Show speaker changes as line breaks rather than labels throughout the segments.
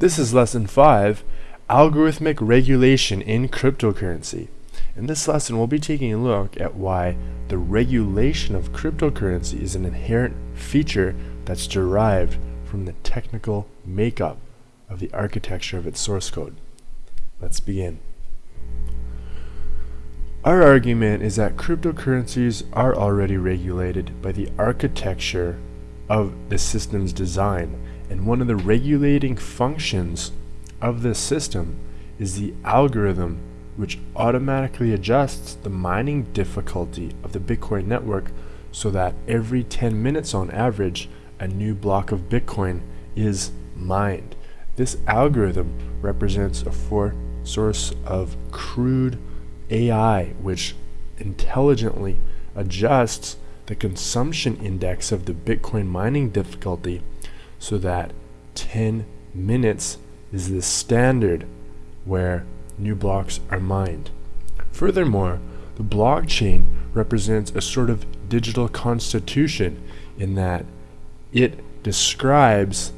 This is lesson 5, Algorithmic Regulation in Cryptocurrency. In this lesson, we'll be taking a look at why the regulation of cryptocurrency is an inherent feature that's derived from the technical makeup of the architecture of its source code. Let's begin. Our argument is that cryptocurrencies are already regulated by the architecture of the system's design, and one of the regulating functions of this system is the algorithm which automatically adjusts the mining difficulty of the Bitcoin network so that every 10 minutes on average a new block of Bitcoin is mined. This algorithm represents a for source of crude AI, which intelligently adjusts the consumption index of the Bitcoin mining difficulty so that 10 minutes is the standard where new blocks are mined. Furthermore, the blockchain represents a sort of digital constitution in that it describes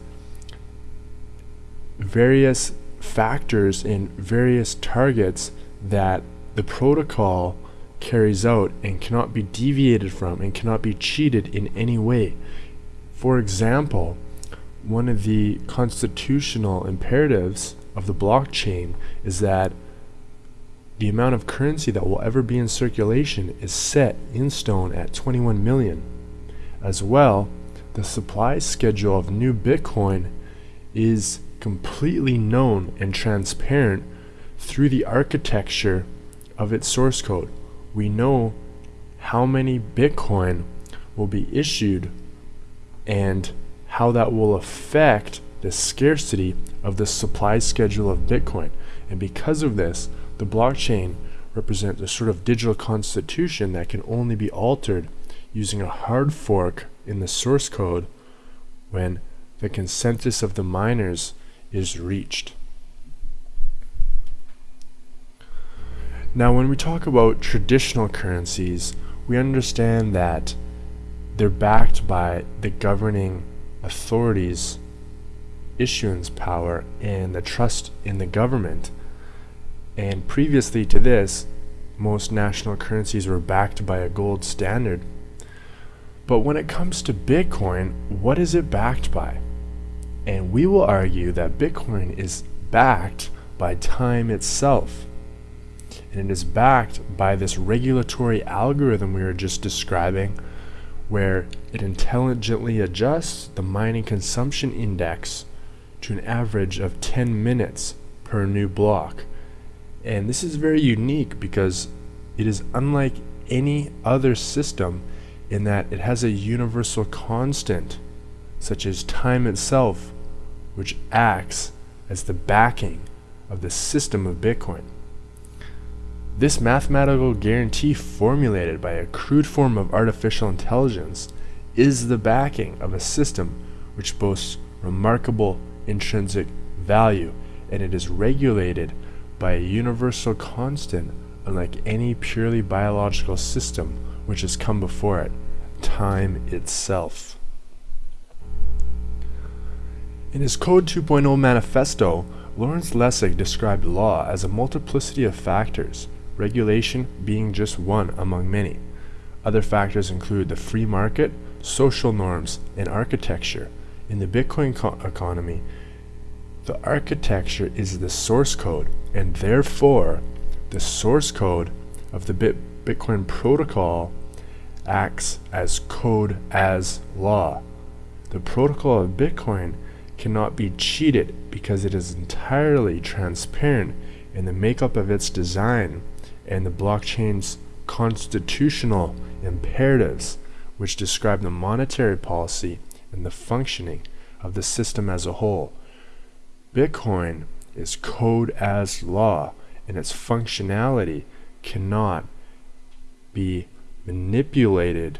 various factors and various targets that the protocol carries out and cannot be deviated from and cannot be cheated in any way. For example, one of the constitutional imperatives of the blockchain is that the amount of currency that will ever be in circulation is set in stone at 21 million. As well, the supply schedule of new Bitcoin is completely known and transparent through the architecture of its source code. We know how many Bitcoin will be issued and how that will affect the scarcity of the supply schedule of Bitcoin. And because of this, the blockchain represents a sort of digital constitution that can only be altered using a hard fork in the source code when the consensus of the miners is reached. Now, when we talk about traditional currencies, we understand that they're backed by the governing authorities' issuance power and the trust in the government. And previously to this, most national currencies were backed by a gold standard. But when it comes to Bitcoin, what is it backed by? And we will argue that Bitcoin is backed by time itself and it is backed by this regulatory algorithm we were just describing where it intelligently adjusts the mining consumption index to an average of 10 minutes per new block. And this is very unique because it is unlike any other system in that it has a universal constant, such as time itself, which acts as the backing of the system of Bitcoin. This mathematical guarantee formulated by a crude form of artificial intelligence is the backing of a system which boasts remarkable intrinsic value and it is regulated by a universal constant unlike any purely biological system which has come before it, time itself. In his Code 2.0 manifesto, Lawrence Lessig described law as a multiplicity of factors regulation being just one among many. Other factors include the free market, social norms, and architecture. In the Bitcoin economy, the architecture is the source code, and therefore, the source code of the Bit Bitcoin protocol acts as code as law. The protocol of Bitcoin cannot be cheated because it is entirely transparent in the makeup of its design and the blockchain's constitutional imperatives, which describe the monetary policy and the functioning of the system as a whole. Bitcoin is code as law, and its functionality cannot be manipulated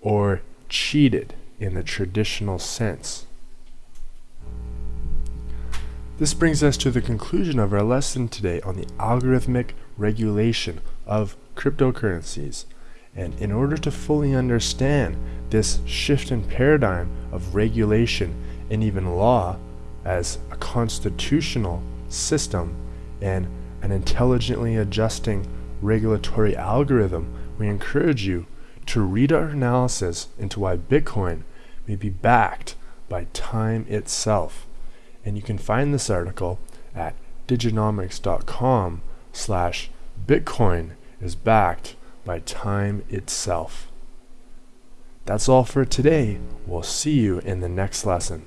or cheated in the traditional sense. This brings us to the conclusion of our lesson today on the algorithmic regulation of cryptocurrencies. And in order to fully understand this shift in paradigm of regulation and even law as a constitutional system and an intelligently adjusting regulatory algorithm, we encourage you to read our analysis into why Bitcoin may be backed by time itself. And you can find this article at diginomics.com slash Bitcoin is backed by time itself. That's all for today. We'll see you in the next lesson.